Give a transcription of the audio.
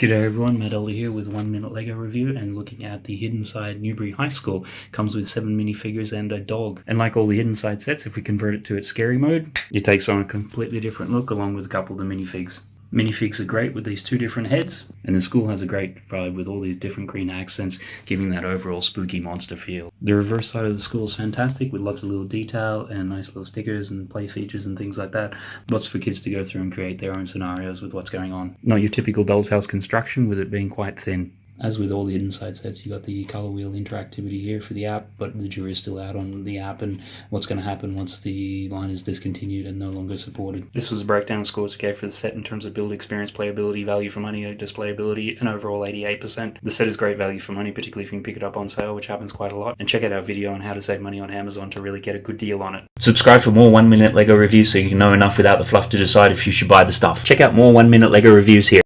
G'day everyone, Matt Elder here with one minute Lego review and looking at the Hidden Side Newbury High School. Comes with seven minifigures and a dog. And like all the Hidden Side sets, if we convert it to its scary mode, it takes on a completely different look along with a couple of the minifigs. Minifigs are great with these two different heads, and the school has a great vibe with all these different green accents, giving that overall spooky monster feel. The reverse side of the school is fantastic with lots of little detail and nice little stickers and play features and things like that. Lots for kids to go through and create their own scenarios with what's going on. Not your typical doll's house construction with it being quite thin. As with all the inside sets, you got the color wheel interactivity here for the app, but the jury is still out on the app and what's going to happen once the line is discontinued and no longer supported. This was a breakdown scores okay for the set in terms of build experience, playability, value for money, displayability, and overall 88%. The set is great value for money, particularly if you can pick it up on sale, which happens quite a lot. And check out our video on how to save money on Amazon to really get a good deal on it. Subscribe for more 1 minute LEGO reviews so you can know enough without the fluff to decide if you should buy the stuff. Check out more 1 minute LEGO reviews here.